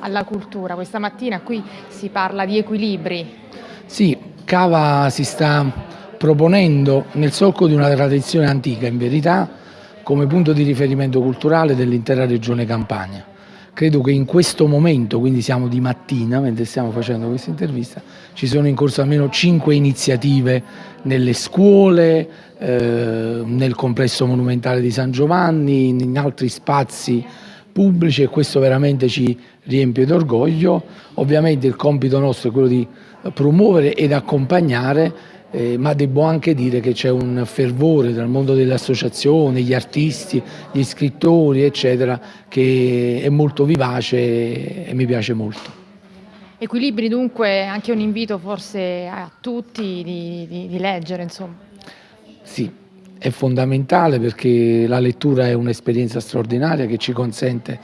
Alla cultura, questa mattina qui si parla di equilibri. Sì, Cava si sta proponendo nel solco di una tradizione antica, in verità, come punto di riferimento culturale dell'intera regione Campania. Credo che in questo momento, quindi siamo di mattina mentre stiamo facendo questa intervista, ci sono in corso almeno cinque iniziative nelle scuole, eh, nel complesso monumentale di San Giovanni, in altri spazi pubblici e questo veramente ci riempie d'orgoglio. Ovviamente il compito nostro è quello di promuovere ed accompagnare eh, ma devo anche dire che c'è un fervore dal mondo delle associazioni, gli artisti, gli scrittori, eccetera, che è molto vivace e mi piace molto. Equilibri dunque, anche un invito forse a tutti di, di, di leggere, insomma. Sì, è fondamentale perché la lettura è un'esperienza straordinaria che ci consente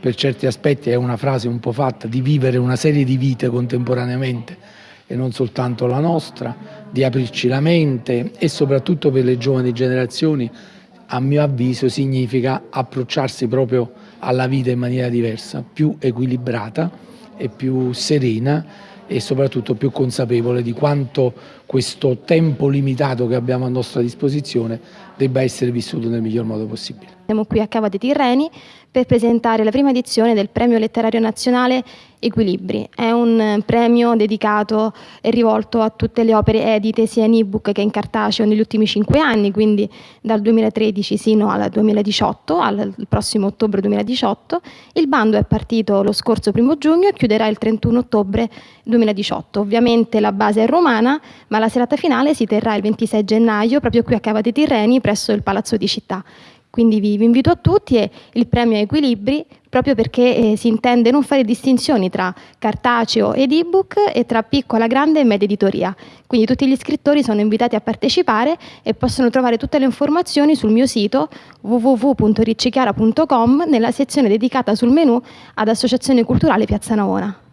per certi aspetti, è una frase un po' fatta, di vivere una serie di vite contemporaneamente e non soltanto la nostra, di aprirci la mente e soprattutto per le giovani generazioni, a mio avviso, significa approcciarsi proprio alla vita in maniera diversa, più equilibrata e più serena e soprattutto più consapevole di quanto questo tempo limitato che abbiamo a nostra disposizione debba essere vissuto nel miglior modo possibile. Siamo qui a Cava dei Tirreni per presentare la prima edizione del Premio Letterario Nazionale Equilibri. È un premio dedicato e rivolto a tutte le opere edite sia in ebook che in cartaceo negli ultimi cinque anni, quindi dal 2013 sino al 2018, al prossimo ottobre 2018. Il bando è partito lo scorso primo giugno e chiuderà il 31 ottobre 2018. Ovviamente la base è romana, ma la serata finale si terrà il 26 gennaio proprio qui a Cava dei Tirreni presso il Palazzo di Città. Quindi vi, vi invito a tutti e il premio Equilibri proprio perché eh, si intende non fare distinzioni tra cartaceo ed ebook e tra piccola, grande e media editoria. Quindi tutti gli iscrittori sono invitati a partecipare e possono trovare tutte le informazioni sul mio sito www.riccichiara.com nella sezione dedicata sul menu ad Associazione Culturale Piazza Navona.